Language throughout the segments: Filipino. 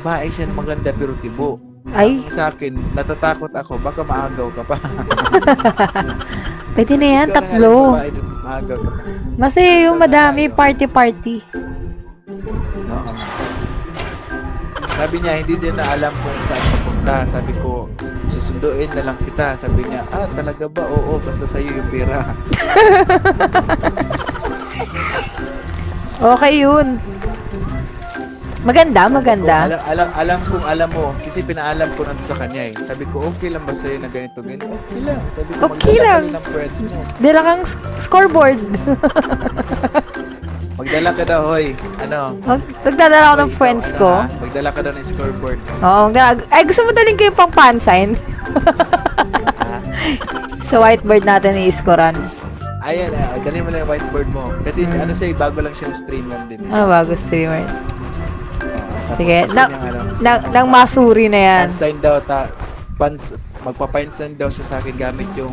babae siya na maganda pero tibo. Ay, Sa akin, natatakot ako, baka maagaw ka pa. pwede na yan, Ikaw na tatlo. babae, Maagaw ka pa. Kasi yung madami, party-party. Oo. Sabi niya, hindi din na alam kung saan papunta. Sabi ko, susunduin na lang kita. Sabi niya, ah, talaga ba? Oo, basta sa'yo yung pera. Okay yun. Maganda, maganda. Alam, alam, alam kung alam mo, kasi pinaalam ko na to sa kanya eh. Sabi ko, okay lang ba sa'yo na ganito, ganito? Okay lang. Sabi ko, Okay lang. ka ng friends mo. Dala kang scoreboard. Magdala ka daw, hoy. Ano? Mag nagdadala ako ng friends ano, ko. ah? Magdala ka daw ng scoreboard. Oo, magdala. Ay, gusto mo daling ko yung pang pansign? Sa whiteboard natin i-scorean. ayan, ah, dali mo na yung whiteboard mo. Kasi Hmm. ano siya, eh, bago lang siyang stream yan din. Ah, bago streamer. Sige, tapos gusto na- niyang, ano, Nang, nang masuri na yan. Pansign daw, ta, pans, magpapansign daw siya sa akin gamit yung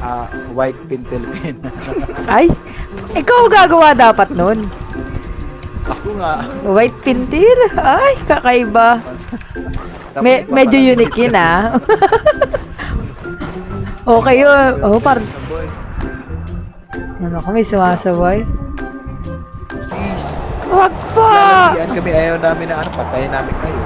ah, white pentel pen. Ay, ikaw gagawa dapat nun. Ako nga. White pintir? Ay, kakaiba. Me medyo unique yun ah. okay yun. Oh, parang, Sabay. ano kami sumasabay? Wag pa! Lalagyan kami, ayaw namin na ano, patayin namin kayo.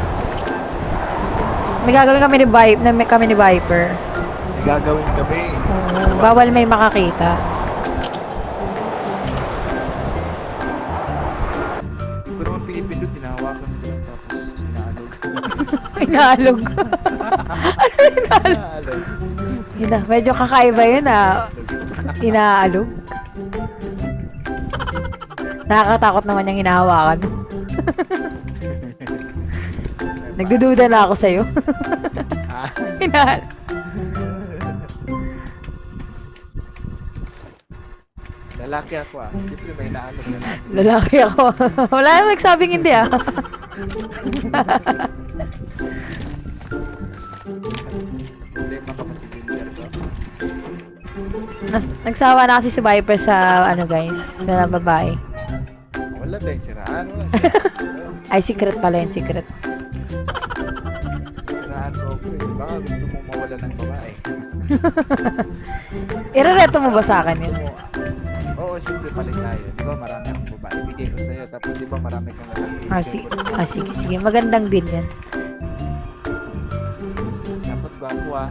May gagawin kami ni Viper, na may kami ni Viper. May gagawin kami. Oo, bawal may makakita. Hindi ko naman pinipindot, tinahawakan ko lang tapos sinaalog. Inaalog. Sinaalog. Ina, medyo kakaiba yun ah. Inaalog. Nakakatakot naman yung hinahawakan. Nagdududa na ako sa'yo. Ah, Inaalog. lalaki ako ah. Siyempre may naalog na natin. Lalaki ako. Wala namang nagsabing hindi ah. Problema ka pa si Ginger ko. Nagsawa na kasi si Viper sa ano guys, sa babae. Wala tayong siraan. Wala siraan. Ay, secret pala yun, secret. siraan ko ako eh. Baka gusto mong mawala ng babae. Irereto mo ba sa akin yun? Mo- Oo, siyempre palit tayo. Di ba marami akong babae. Bigay ko sa'yo. Tapos di ba marami kang lalaki. Ah, si ah, sige, sige. Magandang deal yan. Dapat gwapo ah.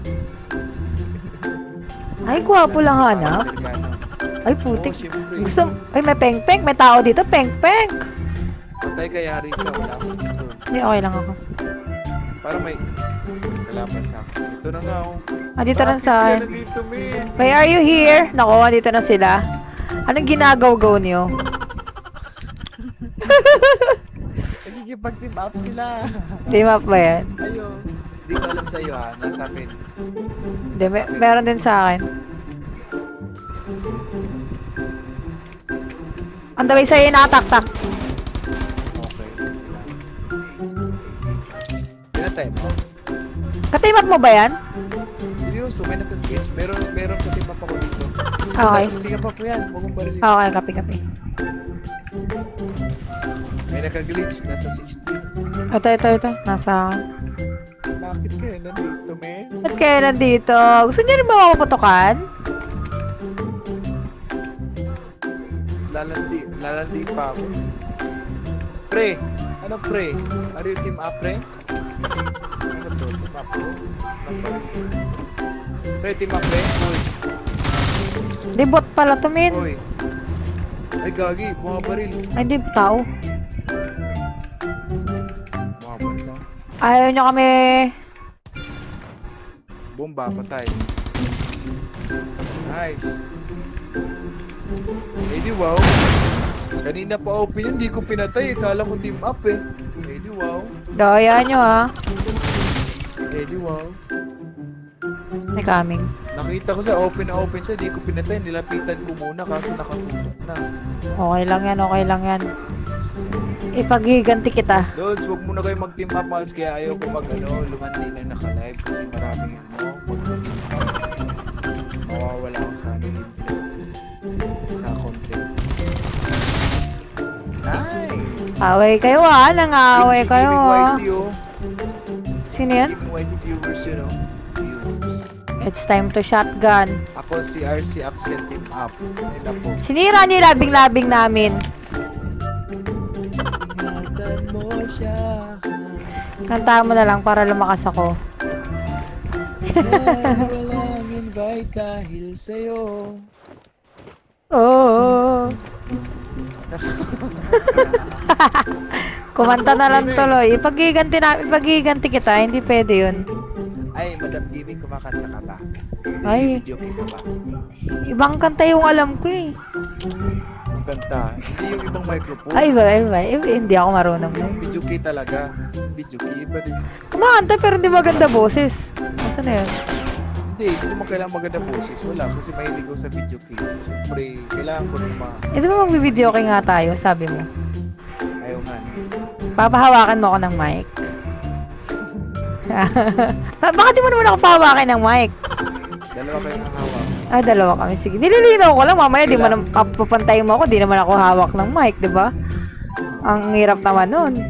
Ay, gwapo lang hanap. Ay, putik. Gusto, ay, may peng-peng. May tao dito, peng-peng. Patay ka yari ka. Wala akong gusto. Hindi, okay lang ako. Para may kalaban sa akin. Ito na nga oh. Ah, dito Bakit sa akin. Why are you here? Nako, dito na sila. Anong ginagaw-gaw niyo? Nagigipag-team up sila. Di map ba yan? Ayo. Hindi ko alam sa'yo ha. Nasa akin. Hindi, may, meron din sa akin. On the way sa'yo, nakatak-tak. Okay. Pinatay mo? Katimat mo ba yan? Seryoso, may naka-glitch. Meron, meron ka team up ako dito. Okay. Ka pa po yan. Huwag mong barilin. Okay, kapi-kapi. May naka-glitch. Nasa 60. Ito, ito, ito. Nasa. Bakit kayo nandito, men? Ba't kayo nandito? Gusto niyo rin ba mapuputukan? Lalandi, lalandi pa ako. Pre! Ano pre? Are you team up, pre? Ano to? Team up? Pre, team up, pre? Uy, Di bot pala to, min. uy. Ay, gagi. Bumabaril. Ay, di tao. Bumabaril lang. Ayaw niyo kami... Bomba, patay. Nice. Eh di wow. Kanina pa open yun, di ko pinatay. eh. Kala ko team up eh. Eh di wow. Daya ha? Eh di wow. May coming. Nakita ko sa open na open siya, di ko pinatay. Nilapitan ko muna kaso nakatutok na. Okay lang yan, okay lang yan. Ipaghiganti kita. Lods, wag muna kayo mag-team up, Mals. Kaya ayaw ko mag, ano, lumandi na naka-live kasi maraming, ano, mag mawawala ako sa, ano, Away kayo ah, nang-away kayo ah. Sino yan? Viewers oh. Viewers. It's time to shotgun. Ako si RC Axel Team Up. Nila po. Sinira niyo yung labing-labing namin. Ingatan mo siya. Kantahan mo na lang para lumakas ako. Dahil walang invite dahil sa'yo. Oh. Kumanta na lang tuloy. Ipagiganti na, ipagiganti kita, hindi pwede yun. Ay, Madam Giving, kumakanta ka ba? Ay. Video ka ba? Ibang kanta yung alam ko eh. Ang kanta. Hindi yung ibang microphone. Ay, iba, iba, iba, hindi ako marunong. Yung video key talaga. Video key, iba din. Kumakanta pero hindi maganda boses. Nasaan na yun? Hindi, hindi mo kailangan maganda boses. Wala, kasi mahilig ako sa video key. Siyempre, kailangan ko ng mga... Ito ba magbibideo kay nga tayo, sabi mo. Ayaw nga. Papahawakan mo ako ng mic. Ba- Bakit di mo naman ako pahawakin ng mic? Dalawa kayo ng hawak. Ah, dalawa kami. Sige. Nililinaw ko lang. Mamaya di mo na papantayin mo ako. Di naman ako hawak ng mic, di ba? Ang hirap naman nun.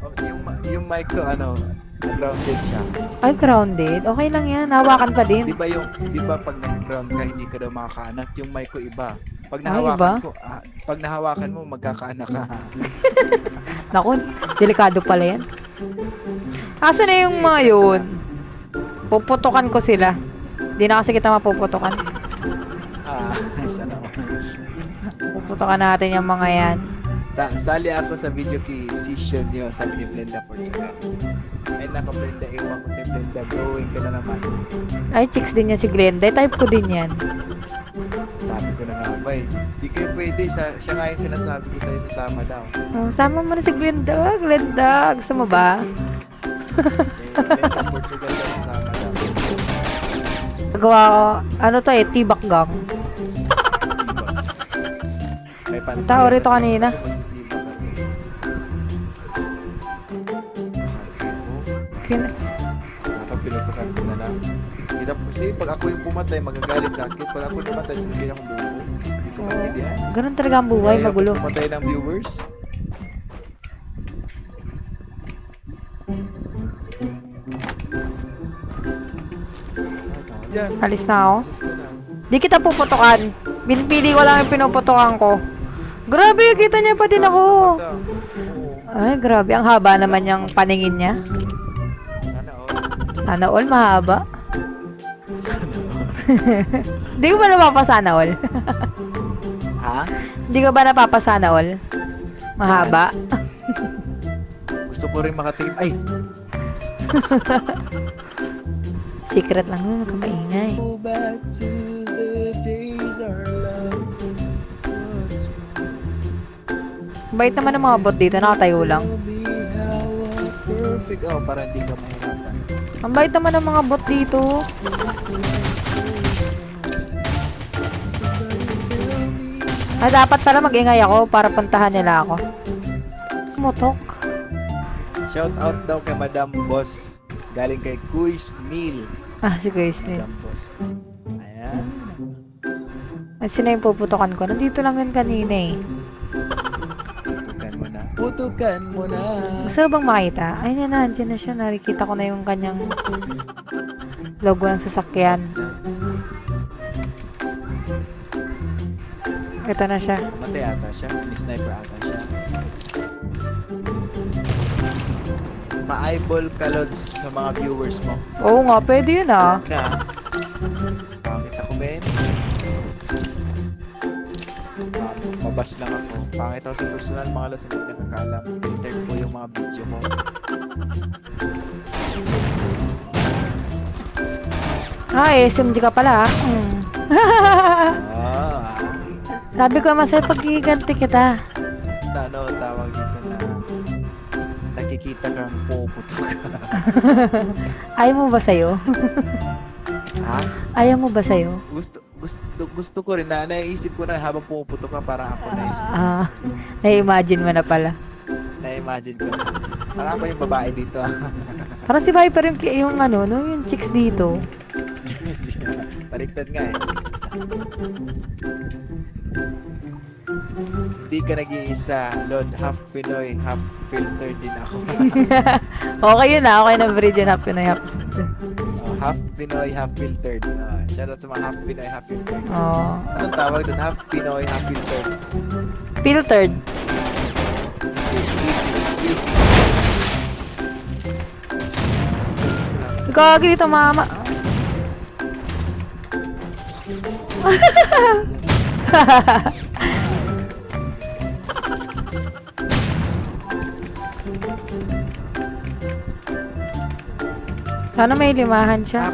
Oh, yung, yung mic ko, ano, grounded siya. Ay, grounded. Okay lang yan. Hawakan pa Di din. ba yung, di ba pag nag-ground ka, hindi ka daw makakaanak? Yung mic ko iba. Pag Ay, nahawakan iba? ko, ah, pag nahawakan mo, magkakaanak ka. Naku, delikado pala yan. Asa na yung mga yun? Puputukan ko sila. Di na kasi kita mapuputukan. ah, sana all. Puputukan natin yung mga yan. Sa sali ako sa video key session nyo, sabi ni Blenda Portugal. Ay nako Blenda, ewan ko si Blenda, drawing ka na naman. Ay, chicks din yan si Glenda. Type ko din yan. Sabi ko na nga ba eh. Di kayo pwede, sa, siya nga yung sinasabi ko sa'yo sasama daw. Oh, sama mo na si Glenda. Ah, Glenda, gusto mo ba? Gawa ko, ano to eh, tibak gang. Tao rito kanina. Hirap kasi pag ako yung pumatay, magagalit sa akin. Pag ako namatay, sasabihin akong bubo. Hindi ko maintindihan. Ganun talaga ang buhay, ko magulo. Pumatay ng viewers. Diyan. Alis na ako. Di kita puputukan. Pinipili ko lang yung pinuputukan ko. Grabe, kita niya pa din ako. Ay, grabe. Ang haba naman yung paningin niya. Sana all mahaba. Sana all. Di ko ba napapasana all? Ha? Di ko ba napapasana all? Mahaba. Gusto ko rin makatikim. Ay! Secret lang yun, huwag kang maingay. Go back to the days our love was Bait naman ng mga bot dito, nakatayo lang. Perfect... Oh, para hindi ka mahirapan. Ang bait naman ng mga bot dito. Ah, dapat pala mag-ingay ako para puntahan nila ako. Motok. Shout out daw kay Madam Boss. Galing kay Kuis Neil. Ah, si Grace din. Madam Boss. Ayan. At sino yung puputokan ko? Nandito lang yun kanina eh. Putukan mo na. Putukan mo na. Gusto bang makita? Ay, na, nandiyan na siya. Nakikita ko na yung kanyang logo ng sasakyan. Ito na siya. Matay ata siya. Sniper ata siya. Ma-eyeball ka, Lods, sa mga viewers mo. Oo nga, pwede yun ah. Na. Pangit ako, men. Ah, mabas lang ako. Pangit ako sa personal, mga Lods, hindi nakakaalam. Filtered po yung mga video ko. Ah, SMG ka pala ah. Hmm. Sabi ko naman sa'yo, pagkiganti kita. ano, tawag dito na nakikita kang puputo ka. Ayaw mo ba sa'yo? ha? Ayaw mo ba sa'yo? Gusto, gusto, gusto ko rin na naisip ko na habang pumuputo ka para ako na Ah, na-imagine mo na pala. na-imagine ko. Para ako yung babae dito. Parang si Viper yung, yung ano, no, yung chicks dito. Baliktad nga eh. Hindi ka nag-iisa. Lord, half Pinoy, half filter din ako. okay yun ah. Okay na bridge yun. Happy na happy. Oh, half Pinoy, half filtered. Uh, shoutout sa mga half Pinoy, half filtered. Oh. Anong tawag doon? Half Pinoy, half filtered. Filtered. Gagi dito, mama. Sana may limahan siya.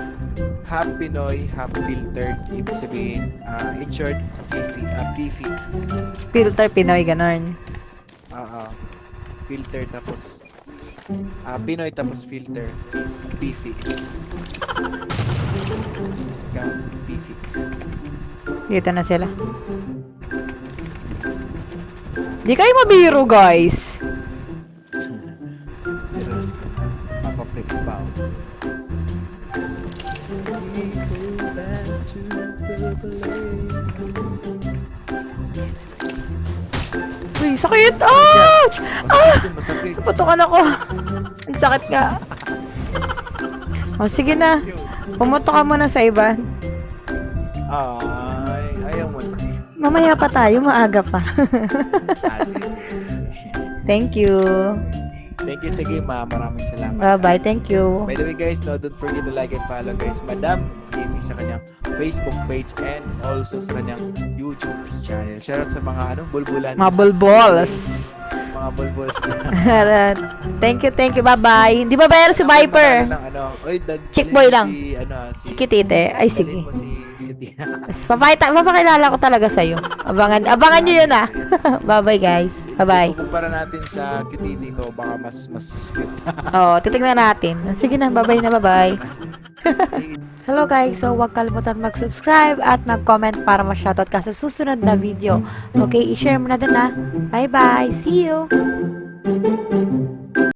Half, half Pinoy, half filtered. Ibig sabihin, uh, in short, beefy. Uh, beefy. Filter Pinoy, ganon. Oo. Filter tapos ah Pinoy tapos filter. Beefy. Beefy. Dito na sila. Di kayo mabiro, guys. Pero mapaplex pa ako. Uy, sakit! Ouch! Ah! Masakit yun, masakit. Putukan ako. Ang sakit nga. O, sige na. Pumuto ka muna sa iba. Na. Mamaya pa tayo, maaga pa. Ah, sige. Thank you. Thank you, sige ma. Maraming salamat. Bye-bye. Thank you. By the way guys, no, don't forget to like and follow guys Madam Gaming sa kanyang Facebook page and also sa kanyang YouTube channel. Shoutout sa mga anong bulbulan. Mga bulbols. Mga bulbuls. thank you, thank you. Bye-bye. Hindi ba bayar si Viper? Lang, ano, oy, dad, Chick boy lang. Si, ano, si, Si Kitite. Ay, sige. si Kitty. Papakita, papakilala ko talaga sa'yo. Abangan, abangan nyo yun ah. Bye-bye guys. Bye-bye. Kumpara natin sa Kitty ko, baka mas mas cute. Oo, titignan natin. Sige na, bye-bye na, bye-bye. Hello guys, so huwag kalimutan mag-subscribe at mag-comment para ma-shoutout ka sa susunod na video. Okay, i-share mo na din na. Bye-bye, see you!